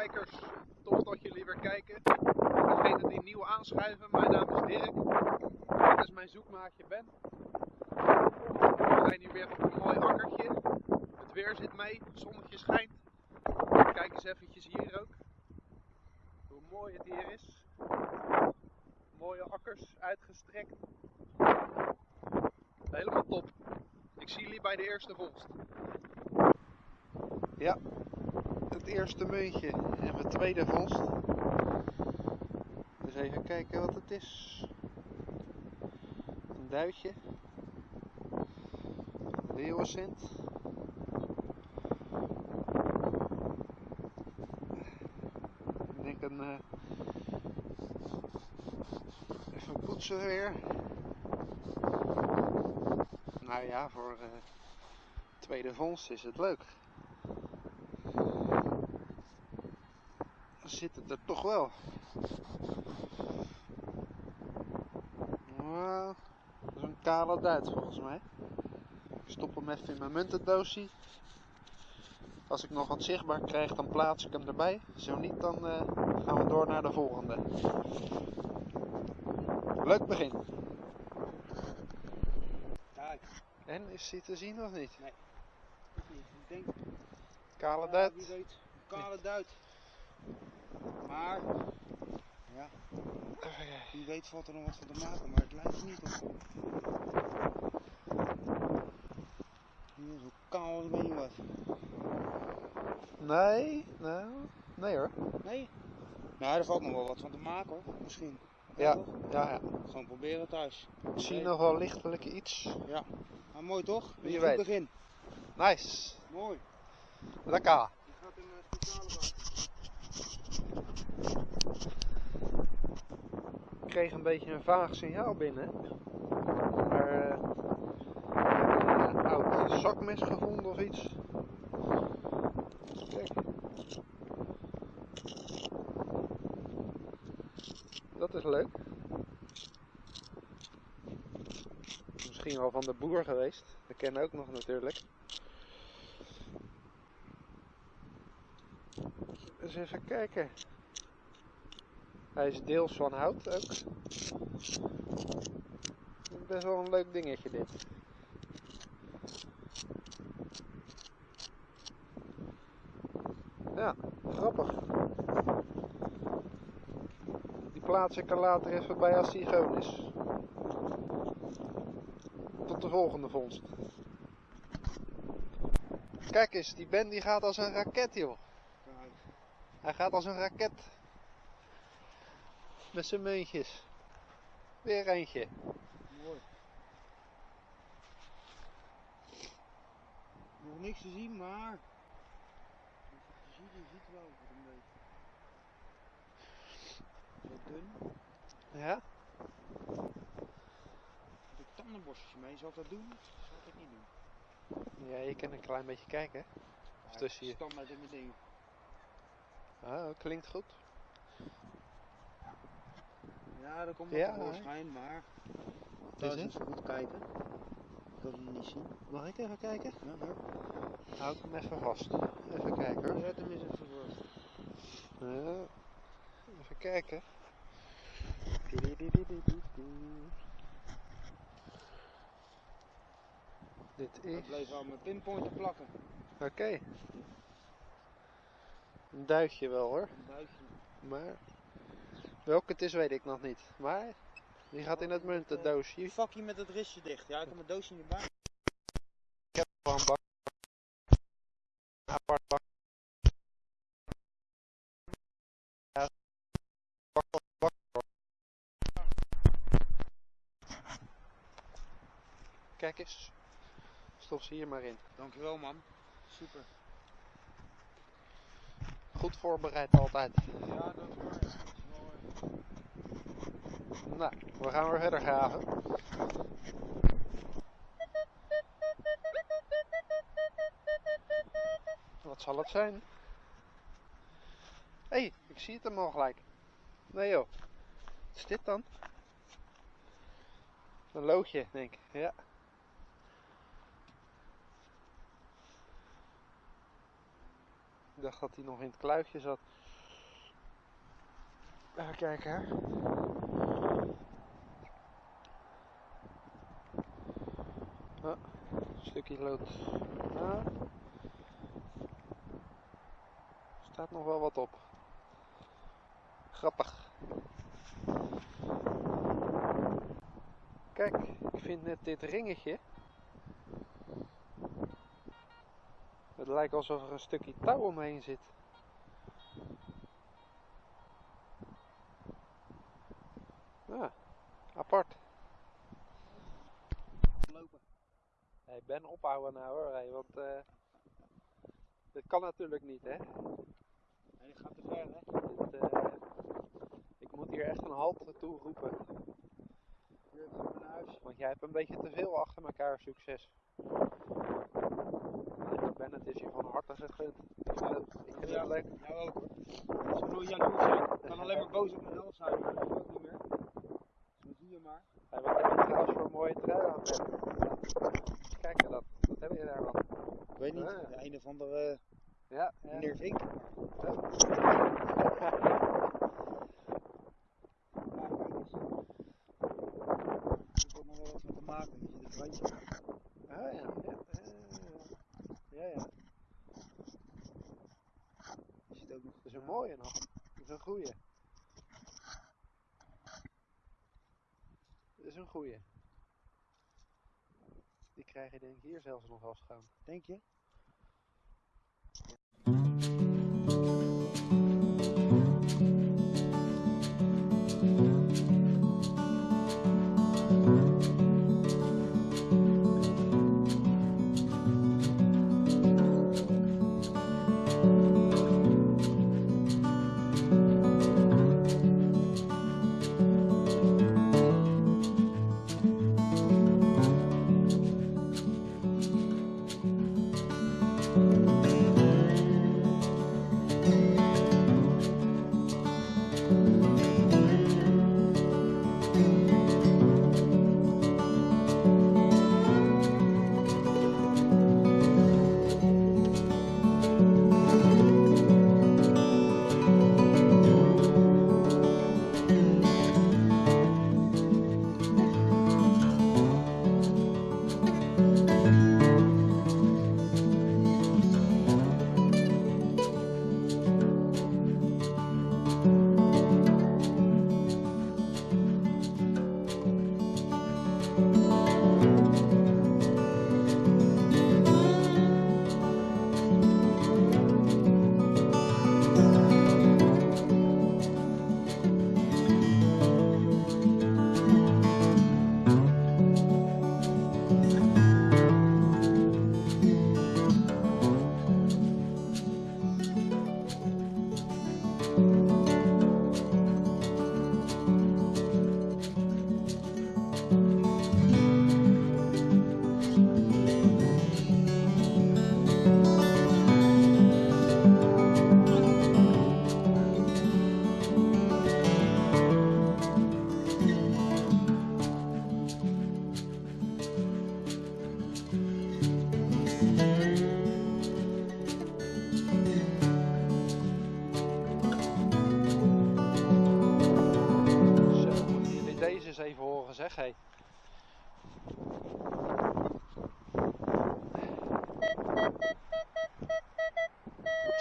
kijkers, tof dat jullie weer kijken. Degene die nieuw aanschuiven, mijn naam is Dirk. Dit is mijn zoekmaatje Ben. We zijn hier weer op een mooi akkertje. Het weer zit mee, het zonnetje schijnt. Kijk eens eventjes hier ook. Hoe mooi het hier is. Mooie akkers, uitgestrekt. Helemaal top. Ik zie jullie bij de eerste vondst. Ja, het eerste muntje en mijn tweede vondst. Dus even kijken wat het is. Een duitje. Leeuwencent. Ik denk een... eh, even poetsen weer. Nou ja, voor eh, tweede vondst is het leuk. Dan zit het er toch wel. Nou, dat is een kale duit volgens mij. Ik stop hem even in mijn muntendoosje. Als ik nog wat zichtbaar krijg, dan plaats ik hem erbij. Zo niet, dan eh, gaan we door naar de volgende. Leuk begin. Kijk, En is hij te zien of niet? niet. Ik denk, Kale ja, duit. wie weet, een kale duit. Maar, ja, wie weet valt er nog wat van te maken, maar het lijkt niet op. Hier, zo kaal als weet niet wat. Nee, nou, nee hoor. Nee? Nou, er valt nog wel wat van te maken hoor, misschien. Ja, ja, ja. Gewoon proberen thuis. Ik zie Nee. nog wel lichtelijk iets. Ja, maar mooi toch? Wie weet. Begin. Nice. Mooi. Lekker. Die gaat in een speciale bak. Ik kreeg een beetje een vaag signaal binnen. Maar eh, een oud zakmes gevonden of iets. Kijk. Dat is leuk. Misschien wel van de boer geweest. Dat ken ook nog natuurlijk. Eens even kijken. Hij is deels van hout ook. Best wel een leuk dingetje dit. Ja, grappig. Die plaats ik er later even bij als die is. Tot de volgende vondst. Kijk eens, die Ben die gaat als een raket joh. Hij gaat als een raket. Met zijn muntjes. Weer eentje. mooi. Nog niks te zien, maar. Als je het ziet, je ziet wel een beetje. Zo dun. Ja? Heb ik tandenborstje mee? Zal ik dat doen? Zal ik het niet doen? Ja, je kan een klein beetje kijken. Ja, tussen je- Standaard in mijn ding. Ah, klinkt goed. Ja, dat komt Ja, wel tevoorschijn, maar. Is Thuis het? even goed kijken. Ik kan hem niet zien. Mag ik even kijken? Ja, hoor. Houd hem even vast. Even kijken hoor. Zet hem eens even voor. Ja. Even kijken. Dit is... bleef aan mijn pinpointer plakken. Oké. Een duitje wel hoor. Een duitje. Maar... Welke het is weet ik nog niet. Maar... Die gaat in het muntendoosje. Die vakje met het ristje dicht. Ja, ik heb mijn doosje niet bij. Ik heb wel een bak. Apart bak. Ja, bak, bak, bak. Kijk eens. Stop ze hier maar in. Dankjewel man. Super. Goed voorbereid altijd. Ja, dat is waar. Dat is wel, eh, Nou, we gaan weer verder graven. Wat zal het zijn? Hé, hey, ik zie het hem al gelijk. Nee joh. Wat is dit dan? Een loodje, denk ik. Ja. Ik dacht dat hij nog in het kluitje zat. Even kijken hè. Een stukje lood. Nou, staat nog wel wat op. Grappig. Kijk, ik vind net dit ringetje. Het lijkt alsof er een stukje touw omheen zit. Ja, apart. Lopen. Hey, Ben ophouden nou hoor, hey, want eh dit kan natuurlijk niet hè. En die gaat te ver, hè? Dit, eh, ik moet hier echt een halt toe roepen, Hier naar huis. want jij hebt een beetje te veel achter elkaar succes. Ben, het is je van harte gegund. Ik vind het, ik vind Ja. het leuk. Jou ook, hoor. Ik jaloers zijn. Ik kan alleen maar boos op mezelf zijn. Dat is ook niet meer. Zo zie je maar. Hey, wat heb je trouwens voor een mooie trui aan? Kijk dat, wat heb je daar dan? Ik weet niet. Ah. De een of andere Ja, ja. meneer Vink. Ja. Ja, kijk eens. Heeft ook nog wel wat mee te maken. Weet je, dit randje. Ah, ja, ja, ja, ja. Je ziet ook nog. Dat is een mooie nog. Dat is een goeie. Dat is een goeie. Die krijg je denk ik hier zelfs nog schoon. Denk je?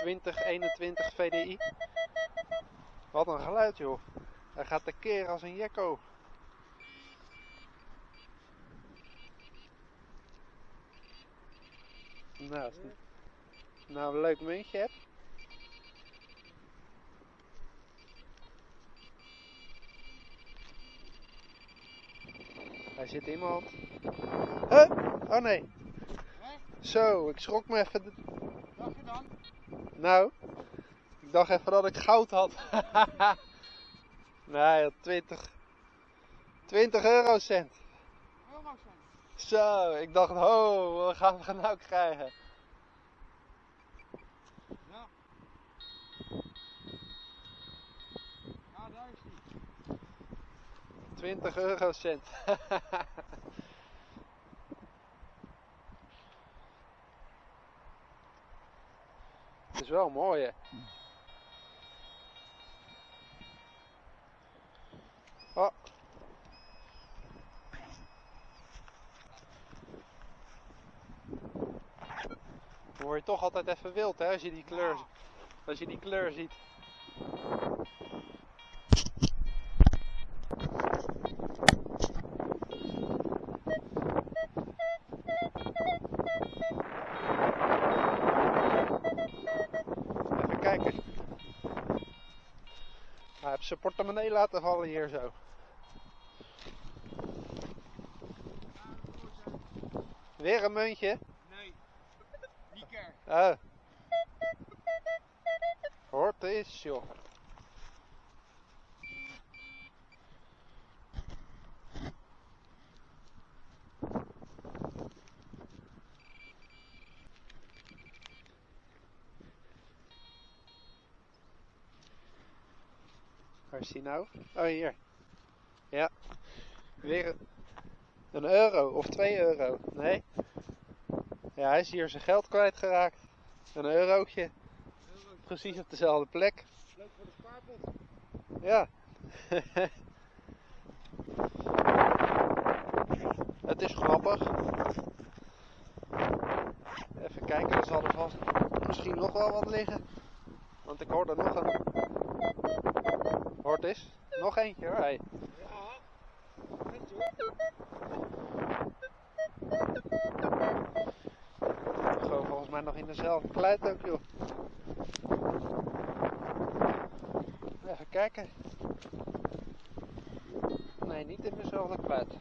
2021 VDI. Wat een geluid joh. Hij gaat tekeer als een jekko. Nou, nou, een leuk muntje heb. Hij zit iemand. Huh? Oh nee. Zo, ik schrok me even. Dag dan? Nou, ik dacht even dat ik goud had. nee, 20. 20 eurocent. Zo, ik dacht, ho, wat gaan we nou krijgen? Ja. Ja, daar is hij. 20 eurocent. Het is wel mooi, hè? Oh. Dan word je toch altijd even wild, hè, als je die kleur, als je die kleur ziet. Zijn portemonnee laten vallen hier zo. Weer een muntje? Nee, niet kerk. Oh. Hoort eens, joh. Waar is die nou? Oh, hier. Ja. Weer een- euro of twee euro. Nee. Ja, hij is hier zijn geld kwijtgeraakt. Een eurotje. Precies op dezelfde plek. Leuk voor de spaarpot. Ja. Het is grappig. Even kijken, er zal er vast misschien nog wel wat liggen. Want ik hoor er nog een. Hoort eens. Nog eentje hoor. Hey. Gewoon volgens mij nog in dezelfde kluit ook joh. Even kijken. Nee, niet in dezelfde kluit.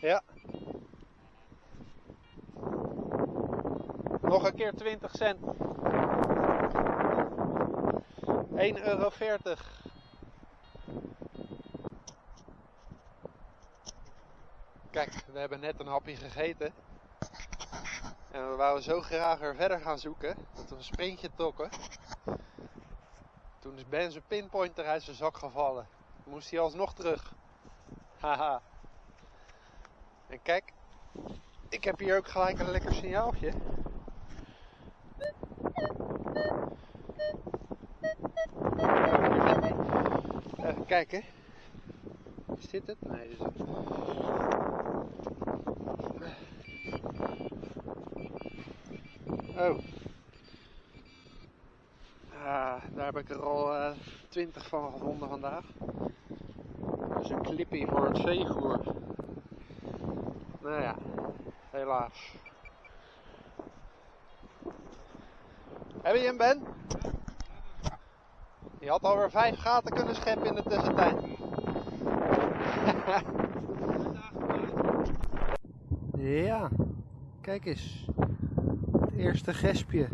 Ja. Nog een keer 20 cent. 1,40 euro. Kijk, we hebben net een hapje gegeten. En we wouden zo graag er verder gaan zoeken. Dat we een sprintje trokken. Toen is Ben zijn pinpointer uit zijn zak gevallen. Moest hij alsnog terug. Haha. En kijk, ik heb hier ook gelijk een lekker signaaltje. Even kijken. Is dit het? Nee, dit is het. Oh. Ah, daar heb ik er al eh, 20 van gevonden vandaag. Dat is een clippy voor het veevoer. Nou ja, helaas. Heb je hem, Ben? Je had alweer vijf gaten kunnen scheppen in de tussentijd. ja, kijk eens. Het eerste gespje.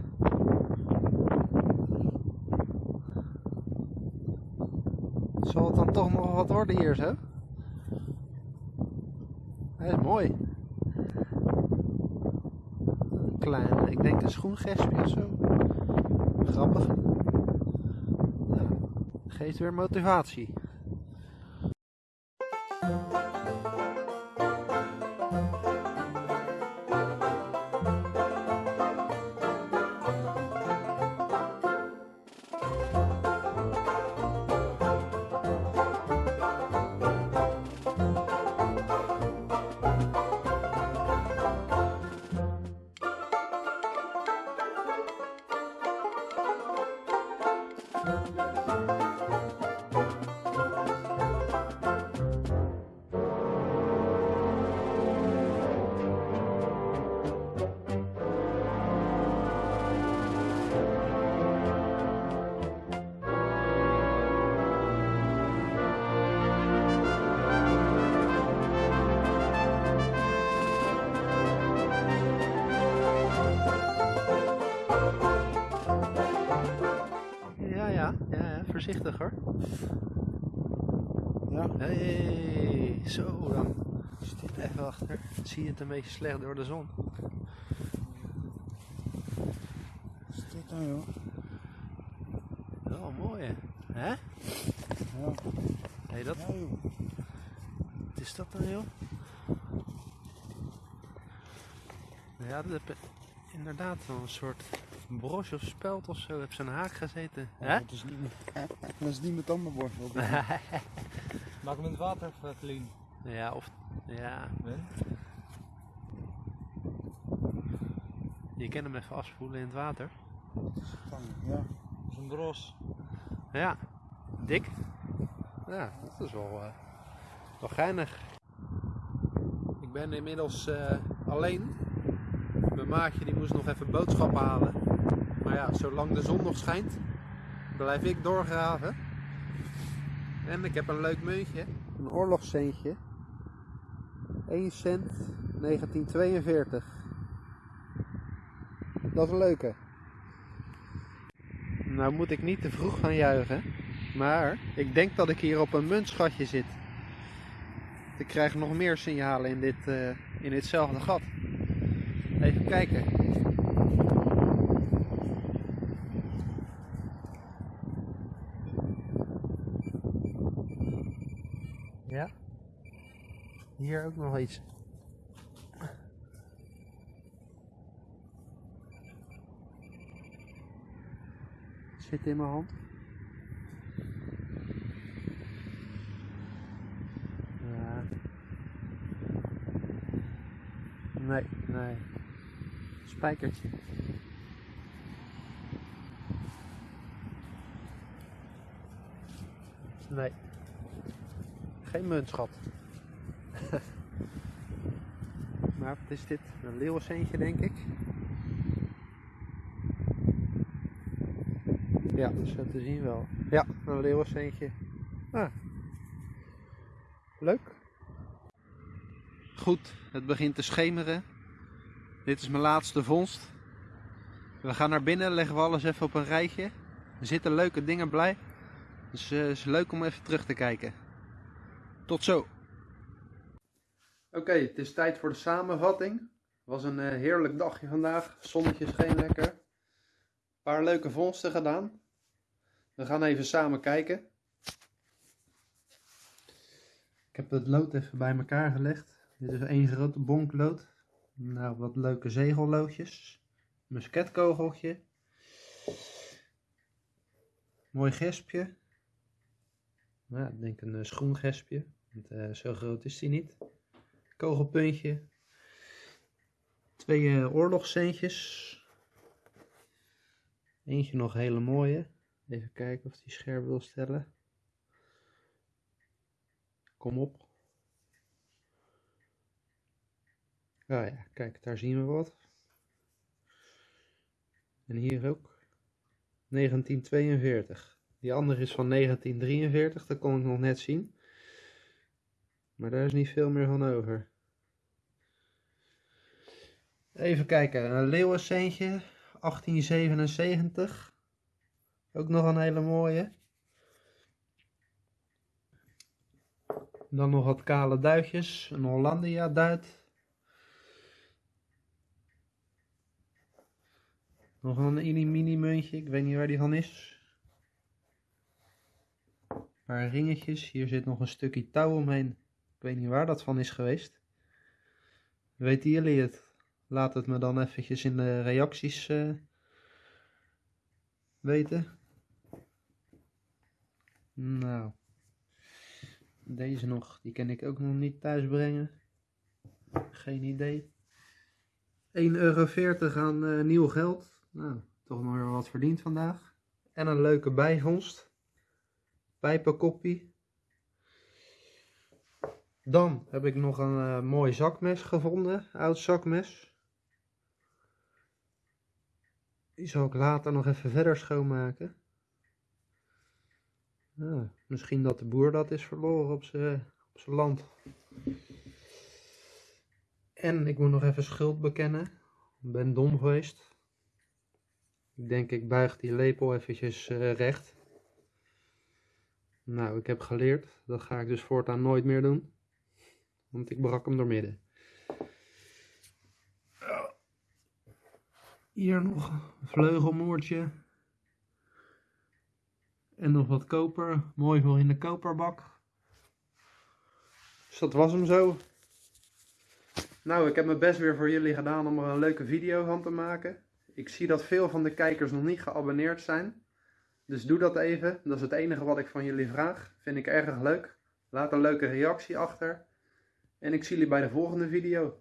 Zal het dan toch nog wat worden hier zo? Hij is mooi. Een klein, ik denk een schoengespje of zo. Grappig. Geeft weer motivatie. Ja, ja. Hey, zo dan. Even achter. Zie je het een beetje slecht door de zon. dit nou joh? Wel mooi hè? Ja. Hey, dat, Ja joh. wat is dat dan joh? Ja, dat heb inderdaad wel een soort broche of speld of zo. Heb zijn haak gezeten. Hè? Dat is niet meer, dat is niet mijn tandenborstel. Maak hem in het water even clean. ja, of... Ja, je kan hem even afspoelen in het water. Ja. Dat is een bros. Ja, dik. Ja, dat is wel, eh, wel geinig. Ik ben inmiddels eh, alleen. Mijn maatje die moest nog even boodschappen halen. Maar ja, zolang de zon nog schijnt, blijf ik doorgraven. En ik heb een leuk muntje. Een oorlogscentje. 1 cent 1942. Dat is een leuke. Nou moet ik niet te vroeg gaan juichen. Maar ik denk dat ik hier op een muntschatje zit. Ik krijg nog meer signalen in, dit, eh, in ditzelfde gat. Even kijken. Ja. Ook nog iets. Zit in mijn hand. Ja. Nee, nee. Spijkertje. Nee. Geen muntschat. Wat is dit? Een leeuwenceentje denk ik. Ja, zo te zien wel. Ja, een leeuwenceentje. Ah. Leuk. Goed, het begint te schemeren. Dit is mijn laatste vondst. We gaan naar binnen, leggen we alles even op een rijtje. Er zitten leuke dingen bij. Dus eh, het is leuk om even terug te kijken. Tot zo. Oké, het is tijd voor de samenvatting. Het was een eh, heerlijk dagje vandaag. Zonnetje scheen lekker. Een paar leuke vondsten gedaan. We gaan even samen kijken. Ik heb het lood even bij elkaar gelegd. Dit is één grote bonklood. Nou, wat leuke zegelloodjes. Musketkogeltje. Mooi gespje. Nou, ik denk een uh, schoengespje. Want uh, zo groot is die niet. Kogelpuntje. Twee uh, oorlogscentjes. Eentje nog hele mooie. Even kijken of die scherp wil stellen. Kom op. Ah ja, kijk, daar zien we wat. En hier ook. 1942. Die andere is van 1943, dat kon ik nog net zien. Maar daar is niet veel meer van over. Even kijken, een leeuwenceentje, 1877. Ook nog een hele mooie. Dan nog wat kale duitjes, een Hollandia duit. Nog een mini muntje, ik weet niet waar die van is. Een paar ringetjes, hier zit nog een stukje touw omheen. Weet niet waar dat van is geweest. Weten jullie het? Laat het me dan eventjes in de reacties uh, weten. Nou, deze nog, die kan ik ook nog niet thuis brengen. Geen idee. 1,40 euro aan uh, nieuw geld. Nou, toch nog weer wat verdiend vandaag. En een leuke bijvondst. Pijpenkoppie. Dan heb ik nog een uh, mooi zakmes gevonden. Oud zakmes. Die zal ik later nog even verder schoonmaken. Nou, misschien dat de boer dat is verloren op zijn land. En ik moet nog even schuld bekennen. Ik ben dom geweest. Ik denk ik buig die lepel eventjes uh, recht. Nou, ik heb geleerd. Dat ga ik dus voortaan nooit meer doen. Want ik brak hem door midden. Hier nog een vleugelmoertje. En nog wat koper. Mooi voor in de koperbak. Dus dat was hem zo. Nou, ik heb mijn best weer voor jullie gedaan om er een leuke video van te maken. Ik zie dat veel van de kijkers nog niet geabonneerd zijn. Dus doe dat even. Dat is het enige wat ik van jullie vraag. Vind ik erg leuk. Laat een leuke reactie achter. En ik zie jullie bij de volgende video.